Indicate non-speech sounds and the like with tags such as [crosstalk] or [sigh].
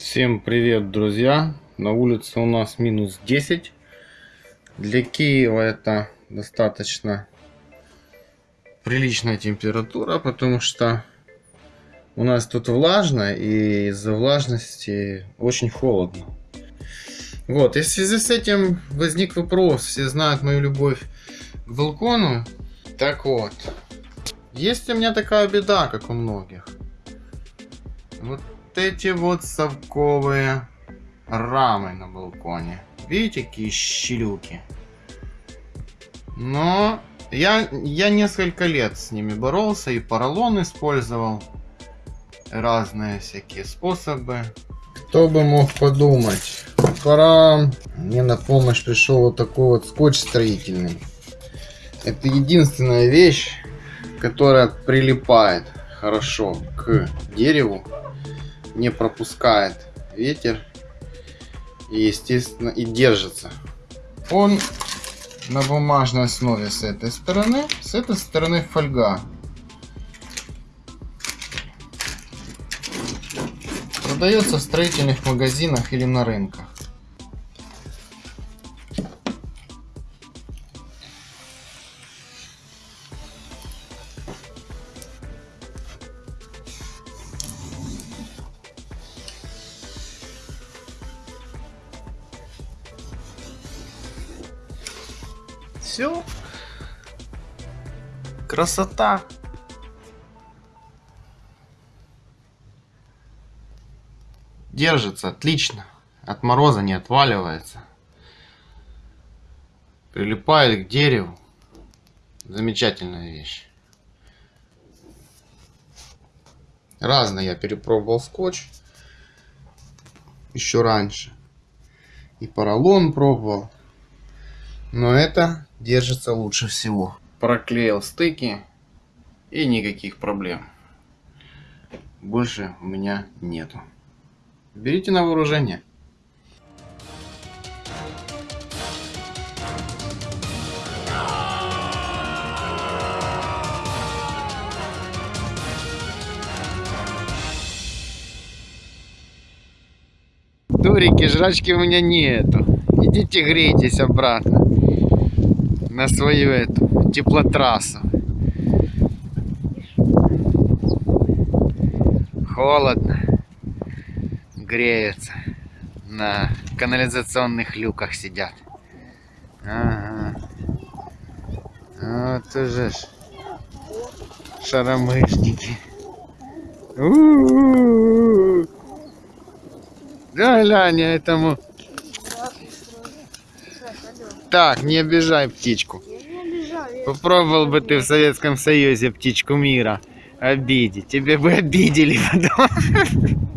Всем привет, друзья! На улице у нас минус 10. Для Киева это достаточно приличная температура, потому что у нас тут влажно, и из-за влажности очень холодно. Вот, и в связи с этим возник вопрос. Все знают мою любовь к балкону. Так вот, есть у меня такая беда, как у многих. Вот эти вот совковые рамы на балконе. Видите, какие щелюки? Но я, я несколько лет с ними боролся и поролон использовал. Разные всякие способы. Кто бы мог подумать. Пора... Мне на помощь пришел вот такой вот скотч строительный. Это единственная вещь, которая прилипает хорошо к дереву не пропускает ветер и естественно и держится. Он на бумажной основе с этой стороны с этой стороны фольга. Продается в строительных магазинах или на рынках Все. Красота. Держится отлично. От мороза не отваливается. Прилипает к дереву. Замечательная вещь. Разные я перепробовал скотч. Еще раньше. И поролон пробовал. Но это держится лучше всего. Проклеил стыки и никаких проблем. Больше у меня нету. Берите на вооружение. Дурики, жрачки у меня нету. Идите грейтесь обратно на свою эту теплотрассу. Холодно. Греются. На канализационных люках сидят. Ага. Вот уже ж. Шаромышники. У -у -у Да, глянь, этому так, не обижай птичку. Попробовал бы ты в Советском Союзе птичку мира обидеть. Тебе бы обидели потом. [laughs]